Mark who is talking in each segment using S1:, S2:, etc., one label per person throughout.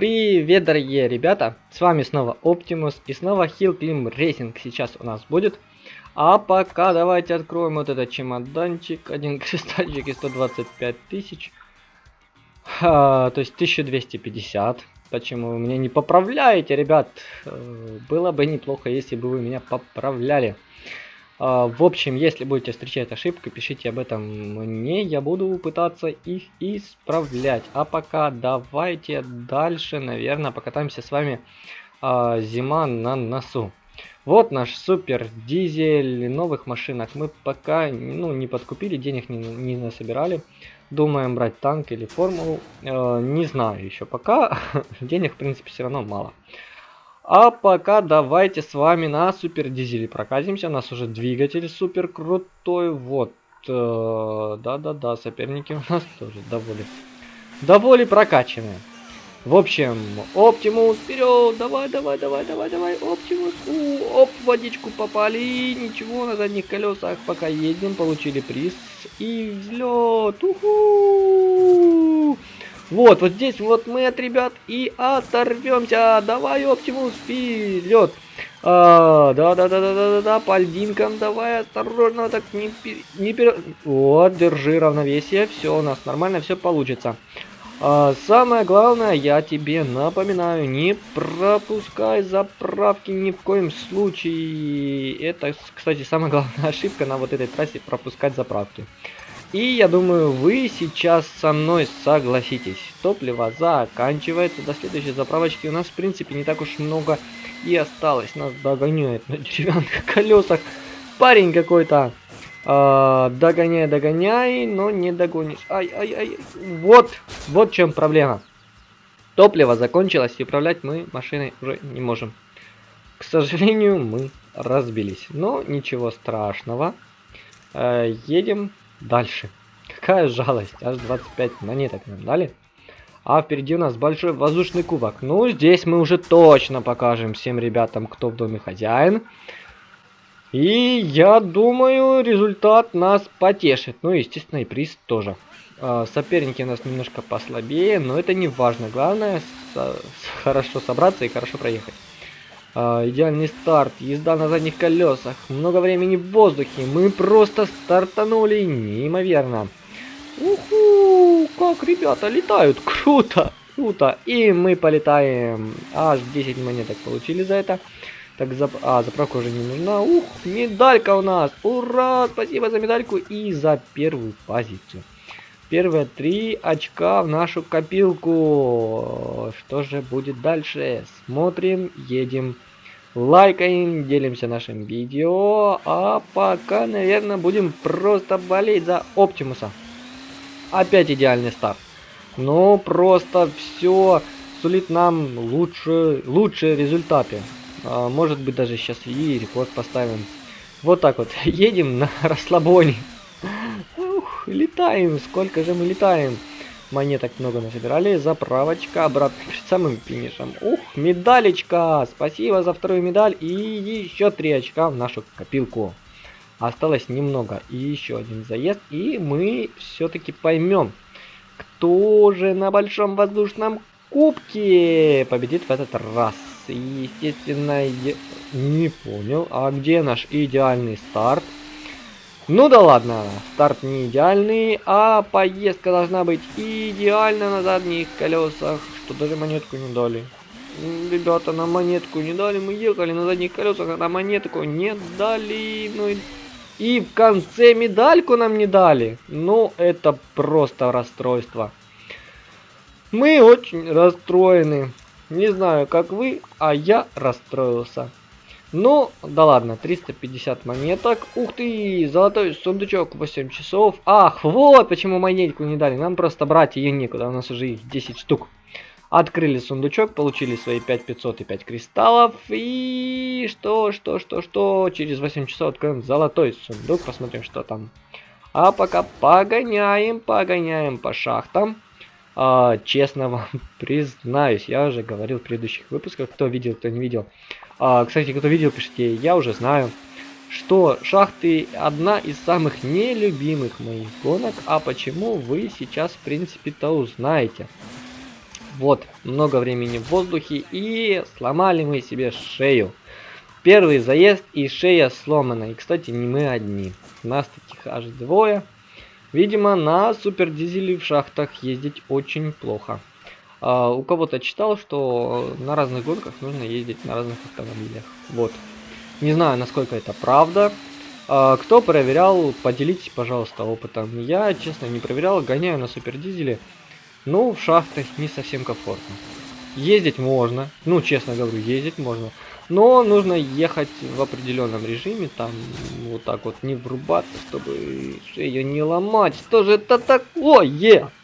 S1: Привет, дорогие ребята! С вами снова Оптимус и снова Hill Climb Racing сейчас у нас будет. А пока давайте откроем вот этот чемоданчик. Один кристальчик и 125 тысяч. А, то есть 1250. Почему вы меня не поправляете, ребят? Э, было бы неплохо, если бы вы меня поправляли. А, в общем, если будете встречать ошибки, пишите об этом мне, я буду пытаться их исправлять. А пока давайте дальше, наверное, покатаемся с вами а, зима на носу. Вот наш супер дизель, новых машинах мы пока ну, не подкупили, денег не, не насобирали. Думаем брать танк или формулу, э, не знаю еще пока, денег в принципе все равно мало. А пока давайте с вами на супер дизеле прокатимся. У нас уже двигатель супер крутой. Вот. Э, да-да-да, соперники у нас тоже довольно. Довольно прокачанные. В общем, Оптимус, вперед! Давай, давай, давай, давай, давай, Оптимус! У, оп, водичку попали, ничего, на задних колесах пока едем, получили приз. И взлет! Уху! Вот, вот здесь вот мы от ребят и оторвемся. Давай, Оптимус, вперед. А, да, да, да, да, да, да, да, по льдинкам давай, осторожно, так не, не пер... Вот, держи равновесие, все у нас нормально, все получится. А, самое главное, я тебе напоминаю, не пропускай заправки ни в коем случае. Это, кстати, самая главная ошибка на вот этой трассе, пропускать заправки. И я думаю, вы сейчас со мной согласитесь. Топливо заканчивается. До следующей заправочки у нас, в принципе, не так уж много и осталось. Нас догоняет на деревянных колесах. Парень какой-то. А, догоняй, догоняй, но не догонишь. Ай, ай, ай. Вот, вот в чем проблема. Топливо закончилось, и управлять мы машиной уже не можем. К сожалению, мы разбились. Но ничего страшного. Э, едем Дальше. Какая жалость. Аж 25 монеток нам дали. А впереди у нас большой воздушный кубок. Ну, здесь мы уже точно покажем всем ребятам, кто в доме хозяин. И я думаю, результат нас потешит. Ну, естественно, и приз тоже. А, соперники у нас немножко послабее, но это не важно. Главное, со хорошо собраться и хорошо проехать. А, идеальный старт, езда на задних колесах, много времени в воздухе. Мы просто стартанули неимоверно. Уху, как ребята летают, круто, круто. И мы полетаем. Аж 10 монеток получили за это. Так, зап... а, заправка уже не нужна. Ух, медалька у нас. Ура, спасибо за медальку и за первую позицию. Первые три очка в нашу копилку. Что же будет дальше? Смотрим, едем, лайкаем, делимся нашим видео. А пока, наверное, будем просто болеть за Оптимуса. Опять идеальный старт. Ну, просто все сулит нам лучше, лучшие результаты. А, может быть, даже сейчас и рекорд поставим. Вот так вот. Едем на расслабоне летаем. Сколько же мы летаем? Монеток много насобирали. Заправочка обратно перед самым финишем. Ух, медалечка. Спасибо за вторую медаль. И еще три очка в нашу копилку. Осталось немного. И еще один заезд. И мы все-таки поймем, кто же на большом воздушном кубке победит в этот раз. естественно, я не понял. А где наш идеальный старт? Ну да ладно, старт не идеальный, а поездка должна быть идеально на задних колесах, что даже монетку не дали. Ребята, на монетку не дали, мы ехали на задних колесах, а на монетку не дали. Ну и, и в конце медальку нам не дали. Ну, это просто расстройство. Мы очень расстроены. Не знаю, как вы, а я расстроился. Ну, да ладно, 350 монеток. Ух ты, золотой сундучок 8 часов. Ах, вот почему монетку не дали. Нам просто брать ее некуда, у нас уже их 10 штук. Открыли сундучок, получили свои 5500 и 5 кристаллов. И что, что, что, что, через 8 часов откроем золотой сундук, посмотрим, что там. А пока погоняем, погоняем по шахтам. А, честно вам признаюсь, я уже говорил в предыдущих выпусках, кто видел, кто не видел. А, кстати, кто видел, пишите, я уже знаю, что шахты одна из самых нелюбимых моих гонок. А почему вы сейчас, в принципе-то, узнаете. Вот, много времени в воздухе и сломали мы себе шею. Первый заезд и шея сломана. И, кстати, не мы одни. Нас таких аж двое. Видимо, на супер дизеле в шахтах ездить очень плохо. А, у кого-то читал, что на разных гонках нужно ездить на разных автомобилях. Вот. Не знаю, насколько это правда. А, кто проверял, поделитесь, пожалуйста, опытом. Я, честно, не проверял, гоняю на супер дизеле. Ну, в шахтах не совсем комфортно. Ездить можно, ну, честно говорю, ездить можно. Но нужно ехать в определенном режиме, там вот так вот не врубаться, чтобы шею не ломать. Что же это такое?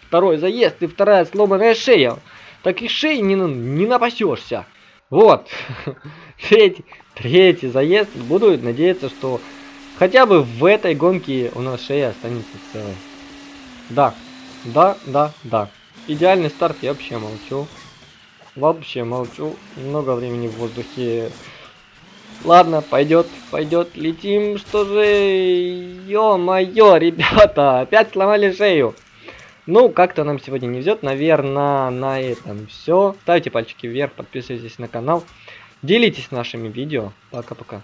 S1: Второй заезд и вторая сломанная шея. Таких шеи не, не напасешься. Вот. третий, третий заезд. Буду надеяться, что хотя бы в этой гонке у нас шея останется целой. Да, да, да, да. Идеальный старт, я вообще молчу. Вообще молчу. Много времени в воздухе. Ладно, пойдет, пойдет. Летим. Что же... Ё-моё, ребята. Опять сломали шею. Ну, как-то нам сегодня не везет. Наверное, на этом все. Ставьте пальчики вверх, подписывайтесь на канал. Делитесь нашими видео. Пока-пока.